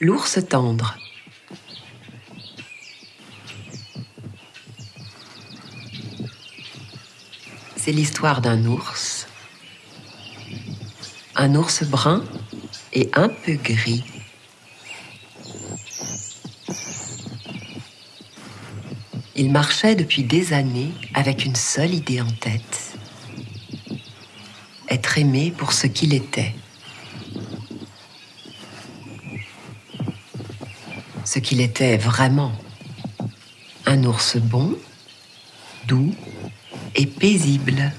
L'ours tendre. C'est l'histoire d'un ours, un ours brun et un peu gris. Il marchait depuis des années avec une seule idée en tête. Être aimé pour ce qu'il était. Ce qu'il était vraiment. Un ours bon, doux et paisible.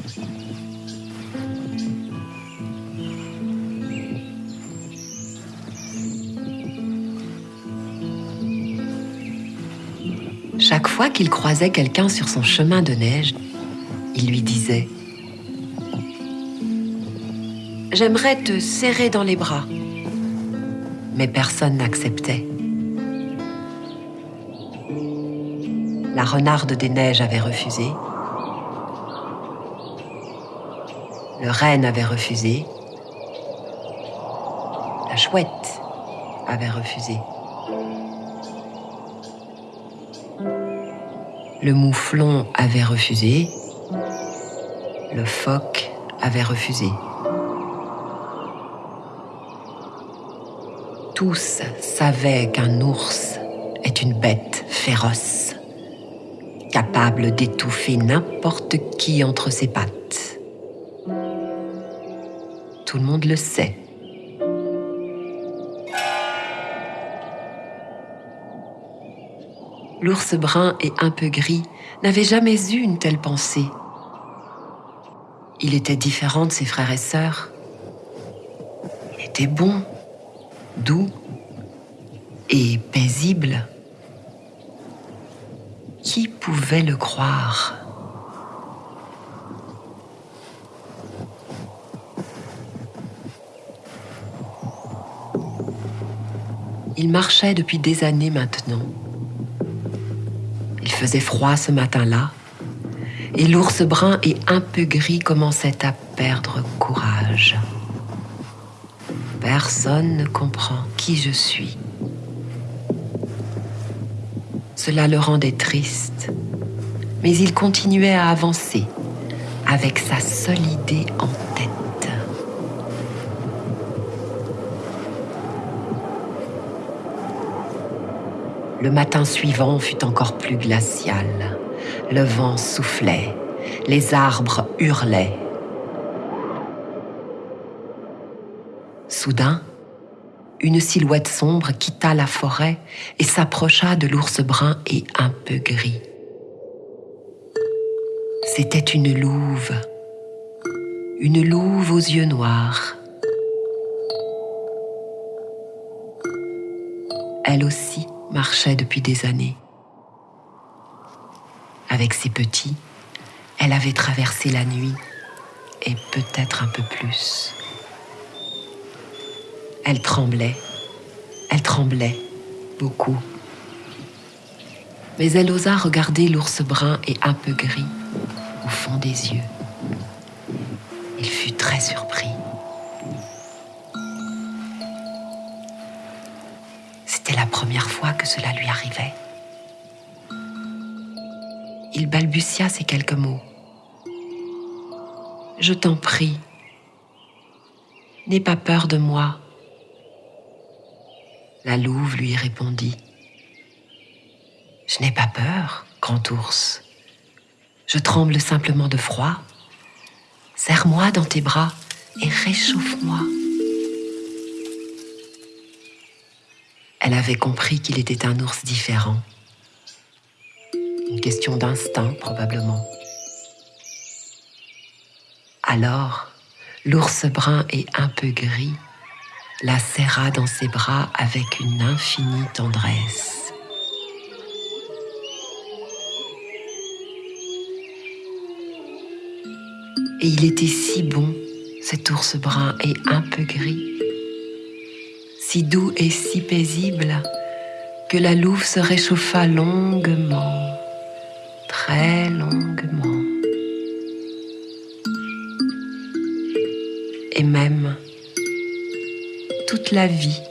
Chaque fois qu'il croisait quelqu'un sur son chemin de neige, il lui disait ⁇ J'aimerais te serrer dans les bras ⁇ Mais personne n'acceptait. La renarde des neiges avait refusé. Le renne avait refusé. La chouette avait refusé. Le mouflon avait refusé. Le phoque avait refusé. Tous savaient qu'un ours est une bête féroce capable d'étouffer n'importe qui entre ses pattes. Tout le monde le sait. L'ours brun et un peu gris n'avait jamais eu une telle pensée. Il était différent de ses frères et sœurs. Il était bon, doux et paisible. Qui pouvait le croire? Il marchait depuis des années maintenant. Il faisait froid ce matin-là, et l'ours brun et un peu gris commençait à perdre courage. Personne ne comprend qui je suis. Cela le rendait triste, mais il continuait à avancer avec sa seule idée en tête. Le matin suivant fut encore plus glacial. Le vent soufflait, les arbres hurlaient. Soudain, une silhouette sombre quitta la forêt et s'approcha de l'ours brun et un peu gris. C'était une louve, une louve aux yeux noirs. Elle aussi marchait depuis des années. Avec ses petits, elle avait traversé la nuit et peut-être un peu plus. Elle tremblait, elle tremblait beaucoup. Mais elle osa regarder l'ours brun et un peu gris au fond des yeux. Il fut très surpris. C'était la première fois que cela lui arrivait. Il balbutia ces quelques mots. Je t'en prie, n'aie pas peur de moi. La louve lui répondit. Je n'ai pas peur, grand ours. Je tremble simplement de froid. Serre-moi dans tes bras et réchauffe-moi. Elle avait compris qu'il était un ours différent. Une question d'instinct, probablement. Alors, l'ours brun et un peu gris la serra dans ses bras avec une infinie tendresse. Et il était si bon, cet ours brun et un peu gris, si doux et si paisible, que la louve se réchauffa longuement, très longuement. La vie